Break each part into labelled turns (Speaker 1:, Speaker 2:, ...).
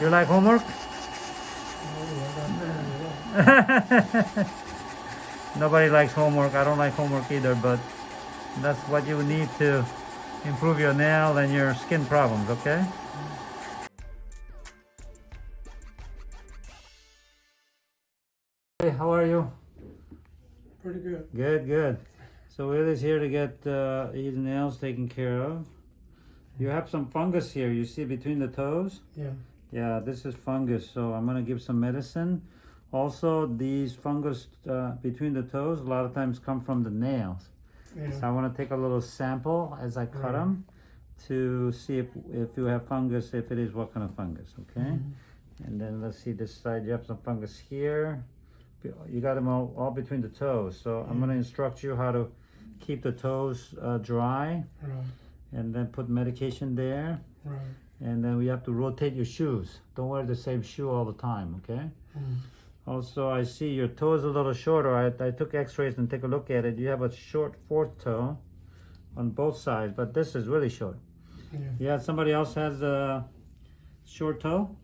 Speaker 1: You like homework? Nobody likes homework. I don't like homework either, but that's what you need to improve your nail and your skin problems, okay? Hey, how are you?
Speaker 2: Pretty good.
Speaker 1: Good, good. So Will is here to get uh, his nails taken care of. You have some fungus here. You see between the toes?
Speaker 2: Yeah.
Speaker 1: Yeah, this is fungus. So I'm gonna give some medicine. Also, these fungus uh, between the toes a lot of times come from the nails. So I want to take a little sample as I cut
Speaker 2: Right.
Speaker 1: them to see if if you have fungus. If it is, what kind of fungus? Okay.
Speaker 2: Mhm.
Speaker 1: And then let's see this side. You have some fungus here. You got them all, all between the toes. So I'm going to instruct you how to keep the toes uh, dry
Speaker 2: Right.
Speaker 1: and then put medication there.
Speaker 2: Right.
Speaker 1: And then we have to rotate your shoes. Don't wear the same shoe all the time, okay?
Speaker 2: Mm.
Speaker 1: Also, I see your toe is a little shorter. I, I took x-rays and take a look at it. You have a short fourth toe on both sides, but this is really short.
Speaker 2: Yeah.
Speaker 1: Yeah, somebody else has a short toe?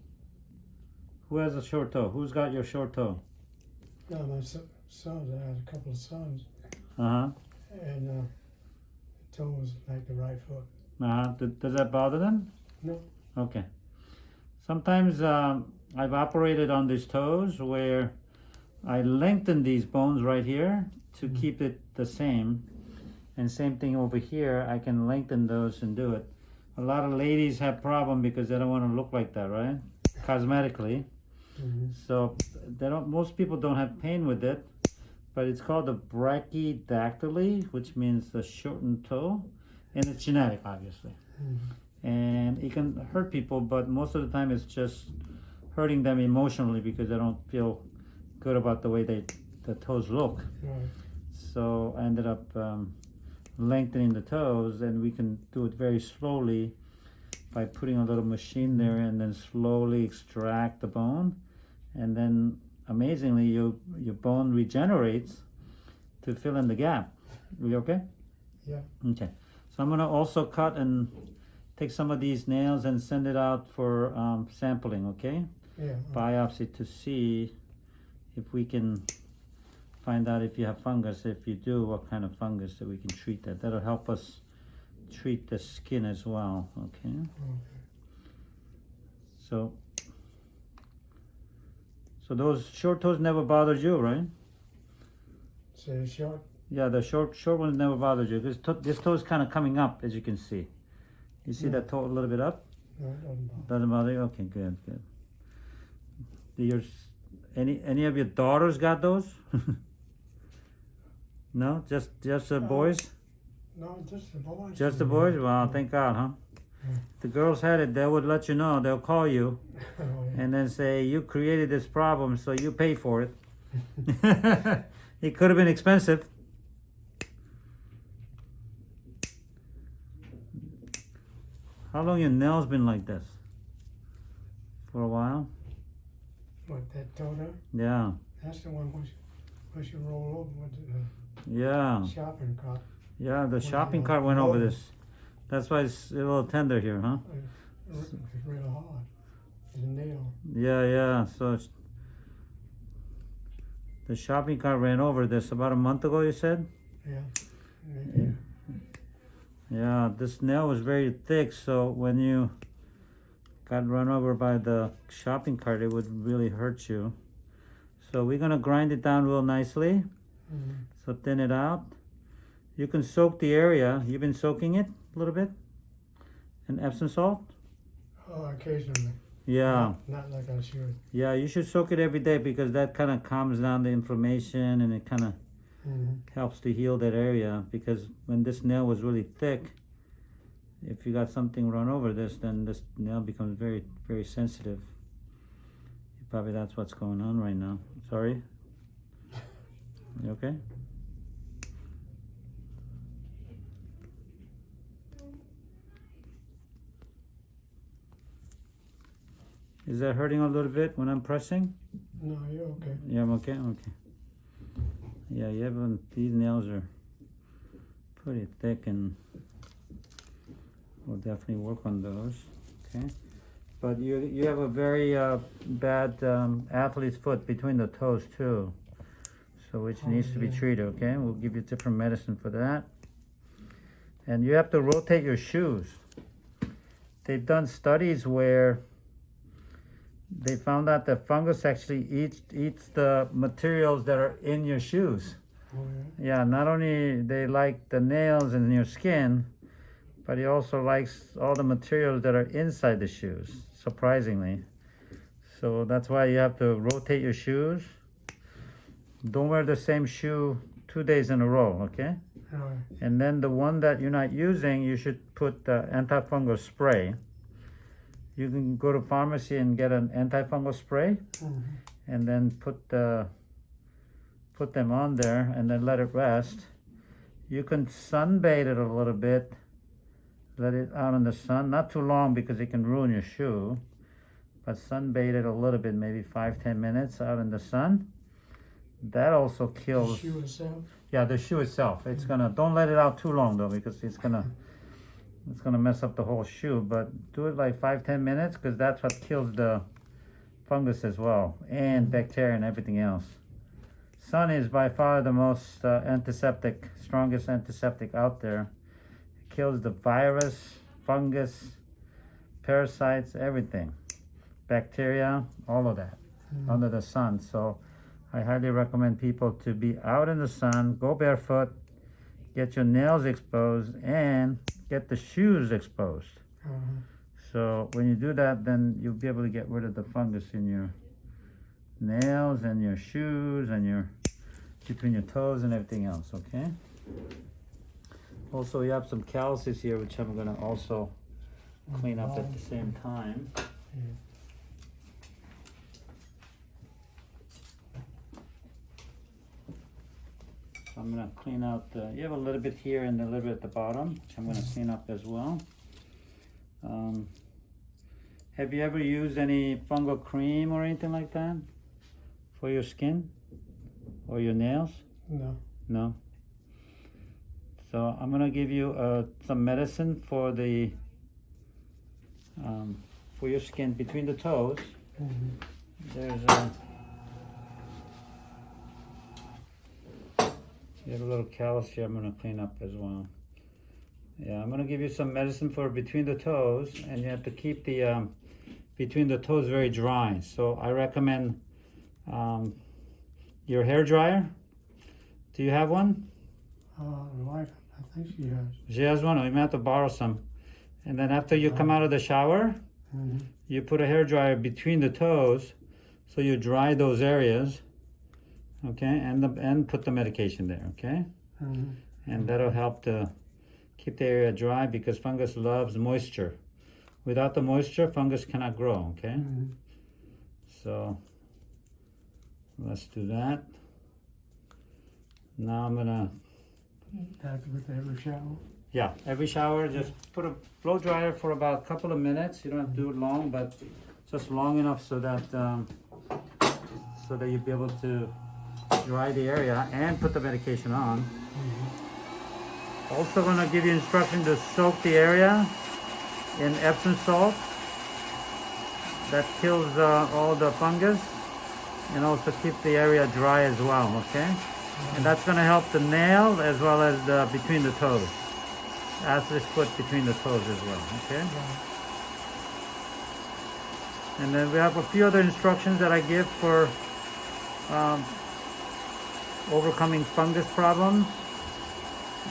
Speaker 1: Who has a short toe? Who's got your short toe?
Speaker 2: No, my son, sons, I had a couple of sons,
Speaker 1: Uh-huh.
Speaker 2: and uh, the toe was like the right foot.
Speaker 1: Uh-huh. Does, does that bother them?
Speaker 2: No.
Speaker 1: Okay. Sometimes um, I've operated on these toes where I lengthen these bones right here to
Speaker 2: Mhm.
Speaker 1: keep it the same. And same thing over here, I can lengthen those and do it. A lot of ladies have problem because they don't want to look like that, right? Cosmetically.
Speaker 2: Mm-hmm.
Speaker 1: So they don't most people don't have pain with it, but it's called the brachydactyly, which means the shortened toe. And it's genetic, obviously
Speaker 2: Mm-hmm.
Speaker 1: And it can hurt people but most of the time it's just hurting them emotionally because they don't feel good about the way they the toes look.
Speaker 2: Right.
Speaker 1: so i ended up um, lengthening the toes and we can do it very slowly by putting a little machine there and then slowly extract the bone. And then amazingly your your bone regenerates to fill in the gap. We okay?
Speaker 2: Yeah.
Speaker 1: Okay, so I'm gonna also cut and take some of these nails and send it out for um, sampling, okay?
Speaker 2: Yeah.
Speaker 1: Biopsy to see if we can find out if you have fungus. If you do, what kind of fungus that we can treat that. That'll help us treat the skin as well, okay?
Speaker 2: Okay.
Speaker 1: So, so those short toes never bothered you, right?
Speaker 2: So short.
Speaker 1: Yeah, the short short ones never bothered you. This, to- this toe is kind of coming up, as you can see. You see
Speaker 2: Yeah.
Speaker 1: that toe a little bit up?
Speaker 2: No, doesn't bother.
Speaker 1: Doesn't bother you? Okay, good, good. Do your, any, any of your daughters got those? no, just, just the
Speaker 2: Uh,
Speaker 1: boys?
Speaker 2: No, just the boys.
Speaker 1: Just the boys? Wow, thank God, huh?
Speaker 2: Yeah.
Speaker 1: If the girls had it, they would let you know. They'll call you
Speaker 2: Oh, yeah.
Speaker 1: and then say, you created this problem, so you pay for it. it could have been expensive. How long your nails been like this? For a while?
Speaker 2: What, that toe there?
Speaker 1: Yeah,
Speaker 2: That's the one which, which you roll over with uh,
Speaker 1: yeah,
Speaker 2: the shopping cart.
Speaker 1: yeah. The shopping cart went over this. That's why it's a little tender here, huh?
Speaker 2: It's it's real hard. It's a nail.
Speaker 1: Yeah, yeah. So it's, the shopping cart ran over this about a month ago. You said?
Speaker 2: Yeah.
Speaker 1: Yeah. Yeah, this nail was very thick, so when you got run over by the shopping cart, it would really hurt you. So we're gonna grind it down real nicely.
Speaker 2: Mhm.
Speaker 1: So thin it out. You can soak the area. You've been soaking it a little bit in Epsom salt.
Speaker 2: Oh, occasionally.
Speaker 1: Yeah,
Speaker 2: Not like I should.
Speaker 1: yeah. You should soak it every day because that kind of calms down the inflammation and it kind of.
Speaker 2: Mm-hmm.
Speaker 1: helps to heal that area. Because when this nail was really thick, if you got something run over this, then this nail becomes very, very sensitive. Probably that's what's going on right now. Sorry. You okay? Is that hurting a little bit when I'm pressing?
Speaker 2: No, you're okay.
Speaker 1: Yeah, I'm okay. Okay. Yeah, yeah, but these nails are pretty thick, and we'll definitely work on those. Okay. but you you have a very uh, bad um, athlete's foot between the toes too, so which
Speaker 2: Oh,
Speaker 1: needs to be treated. Okay, we'll give you different medicine for that. And you have to rotate your shoes. They've done studies where they found out that fungus actually eats eats the materials that are in your shoes.
Speaker 2: Oh, yeah.
Speaker 1: Yeah, not only they like the nails and your skin, but he also likes all the materials that are inside the shoes, surprisingly. So that's why you have to rotate your shoes. Don't wear the same shoe two days in a row, okay?
Speaker 2: Right.
Speaker 1: And then the one that you're not using, you should put the antifungal spray. You can go to pharmacy and get an antifungal spray
Speaker 2: Mhm.
Speaker 1: and then put the put them on there and then let it rest. You can sunbathe it a little bit. Let it out in the sun, not too long because it can ruin your shoe. But sunbathe it a little bit, maybe five ten minutes out in the sun. That also
Speaker 2: The
Speaker 1: kills.
Speaker 2: shoe itself.
Speaker 1: Yeah, the shoe itself. It's gonna don't let it out too long though because it's gonna it's gonna mess up the whole shoe. But do it like five ten minutes because that's what kills the fungus as well and bacteria and everything else. Sun is by far the most uh, antiseptic, strongest antiseptic out there. It kills the virus, fungus, parasites, everything, bacteria, all of that
Speaker 2: Mhm.
Speaker 1: under the sun. So I highly recommend people to be out in the sun, go barefoot, get your nails exposed, and get the shoes exposed.
Speaker 2: Uh-huh.
Speaker 1: So when you do that, then you'll be able to get rid of the fungus in your nails and your shoes and your between your toes and everything else, okay? Also, you have some calluses here, which I'm gonna also clean up at the same time.
Speaker 2: Yeah.
Speaker 1: So I'm gonna clean out the, you have a little bit here and a little bit at the bottom, which I'm gonna clean up as well. Um, have you ever used any fungal cream or anything like that for your skin or your nails?
Speaker 2: No.
Speaker 1: No. So I'm gonna give you uh, some medicine for the um, for your skin between the toes.
Speaker 2: Mhm.
Speaker 1: There's a you have a little callus here. I'm gonna clean up as well. Yeah, I'm gonna give you some medicine for between the toes, and you have to keep the um, between the toes very dry. So I recommend um, your hair dryer. Do you have one?
Speaker 2: Uh, the wife, I think she has.
Speaker 1: She has one. You may have to borrow some. And then after you come out of the shower,
Speaker 2: Mhm.
Speaker 1: you put a hair dryer between the toes, so you dry those areas. Okay, and the and put the medication there. Okay,
Speaker 2: Mhm.
Speaker 1: and that'll help to keep the area dry because fungus loves moisture. Without the moisture, fungus cannot grow. Okay,
Speaker 2: Mhm.
Speaker 1: so let's do that. Now I'm gonna
Speaker 2: to with every shower.
Speaker 1: Yeah, every shower, just put a blow dryer for about a couple of minutes. You don't have to do it long, but just long enough so that um, so that you'll be able to dry the area and put the medication on. Also, gonna give you instruction to soak the area in Epsom salt. That kills uh, all the fungus and also keep the area dry as well. Okay, and that's gonna help the nail as well as the, between the toes athlete's foot between the toes as well, okay? And then we have a few other instructions that I give for um, overcoming fungus problems,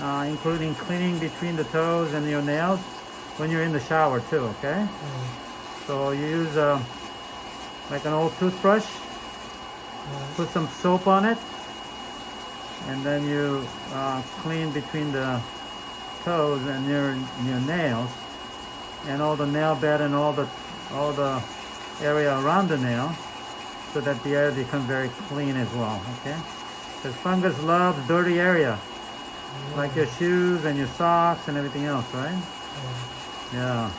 Speaker 1: uh, including cleaning between the toes and your nails when you're in the shower too, okay?
Speaker 2: Uh,
Speaker 1: So you use uh, like an old toothbrush,
Speaker 2: right.
Speaker 1: put some soap on it, and then you uh, clean between the toes and your your nails, and all the nail bed and all the all the area around the nail, so that the area becomes very clean as well. Okay, because fungus loves dirty area, like your shoes and your socks and everything else, right?
Speaker 2: Uh,
Speaker 1: Yeah.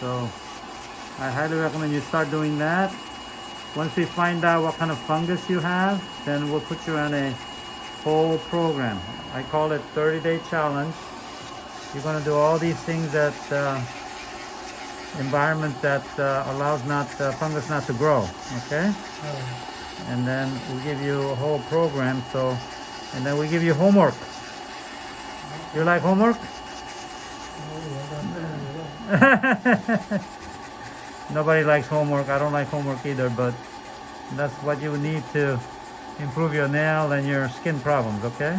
Speaker 1: So I highly recommend you start doing that. Once we find out what kind of fungus you have, then we'll put you on a whole program. I call it 30 day challenge. You're going to do all these things that uh, environment that uh, allows not uh, fungus not to grow. Okay, and then we give you a whole program. So, and then we give you homework. You like homework?
Speaker 2: I got that.
Speaker 1: Nobody likes homework. I don't like homework either, but that's what you need to improve your nail and your skin problems. Okay?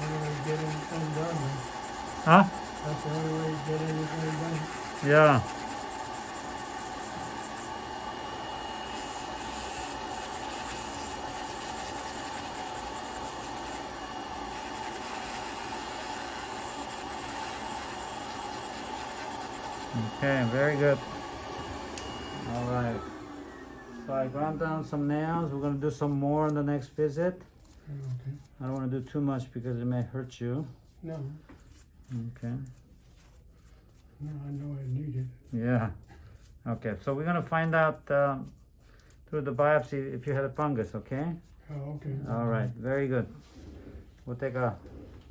Speaker 2: Only way to get anything done, man.
Speaker 1: Huh?
Speaker 2: That's the only way to get anything done.
Speaker 1: Yeah. Okay, very good. All right. So I ground down some nails. We're gonna do some more on the next visit.
Speaker 2: Okay.
Speaker 1: I don't wanna do too much because it may hurt you.
Speaker 2: No,
Speaker 1: Okay.
Speaker 2: no, I know I need it.
Speaker 1: Yeah. Okay, so we're gonna find out um, through the biopsy if you had a fungus, okay?
Speaker 2: Oh, okay.
Speaker 1: All right, very good. We'll take a